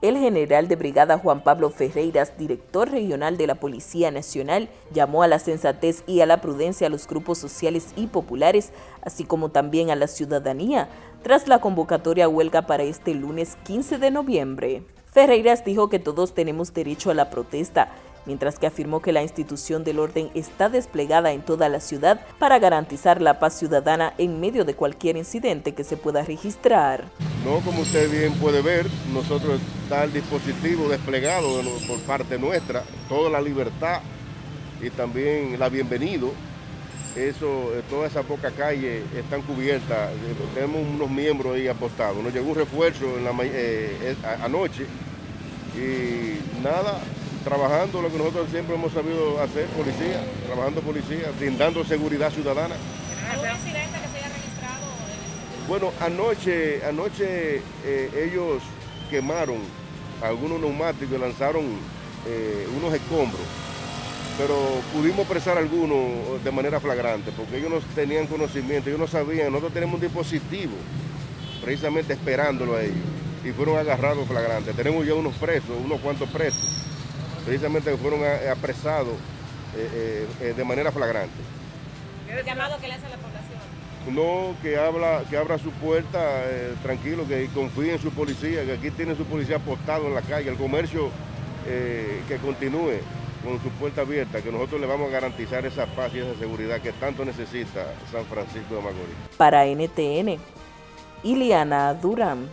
El general de brigada Juan Pablo Ferreiras, director regional de la Policía Nacional, llamó a la sensatez y a la prudencia a los grupos sociales y populares, así como también a la ciudadanía, tras la convocatoria huelga para este lunes 15 de noviembre. Ferreiras dijo que todos tenemos derecho a la protesta, mientras que afirmó que la institución del orden está desplegada en toda la ciudad para garantizar la paz ciudadana en medio de cualquier incidente que se pueda registrar. No, como usted bien puede ver, nosotros está el dispositivo desplegado por parte nuestra, toda la libertad y también la bienvenido. Eso, eh, toda esa poca calle están cubiertas, tenemos unos miembros ahí apostados. Nos llegó un refuerzo eh, anoche y nada, trabajando lo que nosotros siempre hemos sabido hacer, policía, trabajando policía, brindando seguridad ciudadana. ¿Algún incidente que se haya registrado? Bueno, anoche, anoche eh, ellos quemaron algunos neumáticos y lanzaron eh, unos escombros, pero pudimos presar algunos de manera flagrante, porque ellos no tenían conocimiento, ellos no sabían, nosotros tenemos un dispositivo precisamente esperándolo a ellos, y fueron agarrados flagrantes. Tenemos ya unos presos, unos cuantos presos precisamente fueron apresados eh, eh, eh, de manera flagrante. ¿Qué llamado que le hace a la población? No, que, habla, que abra su puerta tranquilo, que confíe en su policía, que aquí tiene su policía apostado en la calle, el comercio que continúe con su puerta abierta, que nosotros le vamos a garantizar esa paz y esa seguridad que tanto necesita San Francisco de Macorís. Para NTN, Iliana Durán.